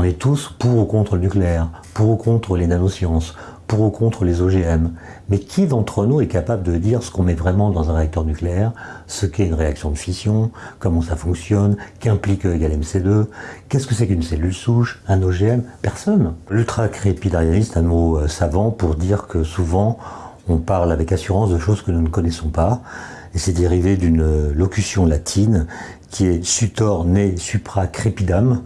On est tous pour ou contre le nucléaire, pour ou contre les nanosciences, pour ou contre les OGM. Mais qui d'entre nous est capable de dire ce qu'on met vraiment dans un réacteur nucléaire, ce qu'est une réaction de fission, comment ça fonctionne, qu'implique E égale MC2, qu'est-ce que c'est qu'une cellule souche, un OGM Personne. L'ultra-crépidarianisme est un mot euh, savant pour dire que souvent on parle avec assurance de choses que nous ne connaissons pas. Et c'est dérivé d'une locution latine qui est sutor ne supra crepidam,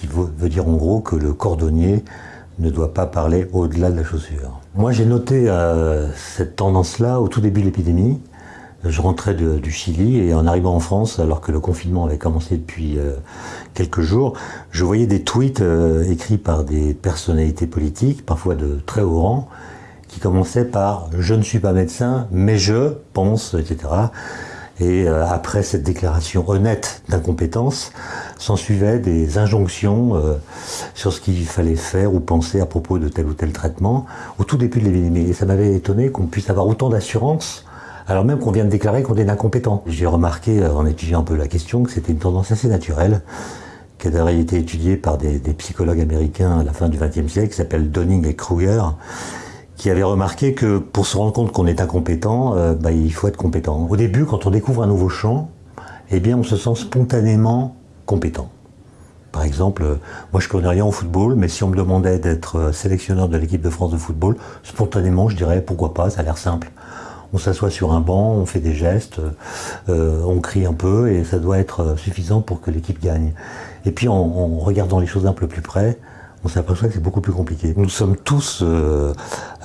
qui veut dire en gros que le cordonnier ne doit pas parler au-delà de la chaussure. Moi j'ai noté euh, cette tendance-là au tout début de l'épidémie. Je rentrais du Chili et en arrivant en France, alors que le confinement avait commencé depuis euh, quelques jours, je voyais des tweets euh, écrits par des personnalités politiques, parfois de très haut rang, qui commençaient par « je ne suis pas médecin, mais je pense », etc. Et euh, après cette déclaration honnête d'incompétence, s'en suivaient des injonctions euh, sur ce qu'il fallait faire ou penser à propos de tel ou tel traitement au tout début de l'épidémie. Et ça m'avait étonné qu'on puisse avoir autant d'assurance alors même qu'on vient de déclarer qu'on est incompétent. J'ai remarqué, euh, en étudiant un peu la question, que c'était une tendance assez naturelle, qui a d'ailleurs été étudiée par des, des, psychologues américains à la fin du XXe siècle, qui s'appellent Donning et Kruger, qui avait remarqué que pour se rendre compte qu'on est incompétent, euh, bah, il faut être compétent. Au début, quand on découvre un nouveau champ, eh bien, on se sent spontanément compétent. Par exemple, euh, moi je connais rien au football, mais si on me demandait d'être euh, sélectionneur de l'équipe de France de football, spontanément je dirais pourquoi pas, ça a l'air simple. On s'assoit sur un banc, on fait des gestes, euh, on crie un peu et ça doit être suffisant pour que l'équipe gagne. Et puis en, en regardant les choses d'un peu plus près, on s'aperçoit que c'est beaucoup plus compliqué. Nous sommes tous euh,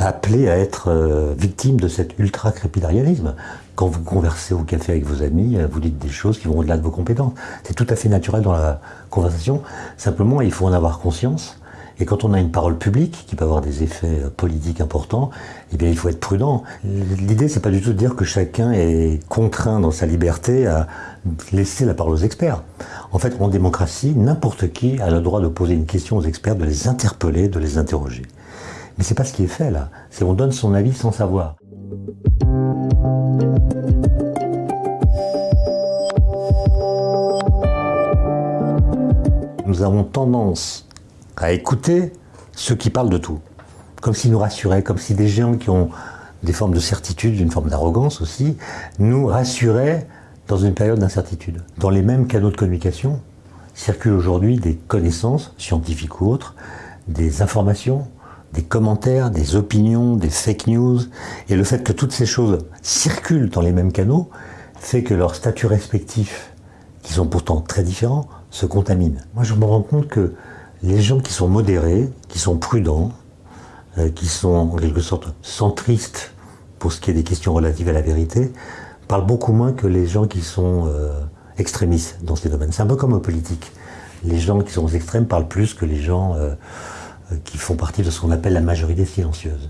appelés à être euh, victimes de cet ultra-crépidarianisme. Quand vous conversez au café avec vos amis, euh, vous dites des choses qui vont au-delà de vos compétences. C'est tout à fait naturel dans la conversation. Simplement, il faut en avoir conscience. Et quand on a une parole publique qui peut avoir des effets politiques importants, eh il faut être prudent. L'idée, c'est pas du tout de dire que chacun est contraint dans sa liberté à laisser la parole aux experts. En fait, en démocratie, n'importe qui a le droit de poser une question aux experts, de les interpeller, de les interroger. Mais c'est pas ce qui est fait là. C'est on donne son avis sans savoir. Nous avons tendance à écouter ceux qui parlent de tout, comme s'ils nous rassuraient, comme si des gens qui ont des formes de certitude, une forme d'arrogance aussi, nous rassuraient dans une période d'incertitude. Dans les mêmes canaux de communication circulent aujourd'hui des connaissances, scientifiques ou autres, des informations, des commentaires, des opinions, des fake news. Et le fait que toutes ces choses circulent dans les mêmes canaux fait que leurs statuts respectifs, qui sont pourtant très différents, se contaminent. Moi, je me rends compte que les gens qui sont modérés, qui sont prudents, euh, qui sont en quelque sorte centristes pour ce qui est des questions relatives à la vérité, parle beaucoup moins que les gens qui sont euh, extrémistes dans ces domaines. C'est un peu comme aux politiques. Les gens qui sont aux extrêmes parlent plus que les gens euh, qui font partie de ce qu'on appelle la majorité silencieuse.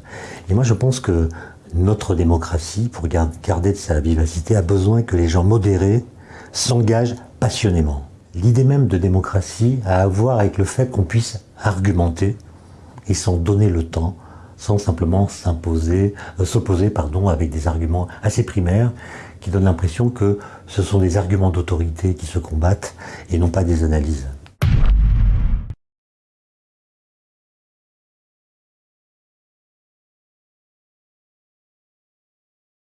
Et moi je pense que notre démocratie, pour garder de sa vivacité, a besoin que les gens modérés s'engagent passionnément. L'idée même de démocratie a à voir avec le fait qu'on puisse argumenter et s'en donner le temps, sans simplement euh, s'opposer avec des arguments assez primaires qui donnent l'impression que ce sont des arguments d'autorité qui se combattent et non pas des analyses.